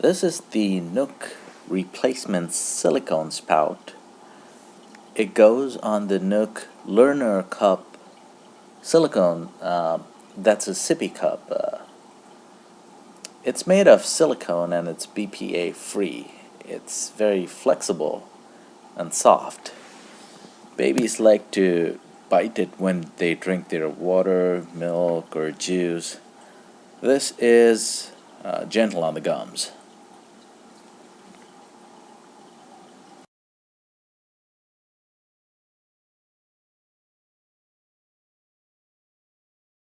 This is the NUK replacement silicone spout. It goes on the NUK Learner Cup silicone, uh, that's a sippy cup. Uh, it's made of silicone and it's BPA free. It's very flexible and soft. Babies like to bite it when they drink their water, milk, or juice. This is uh, gentle on the gums.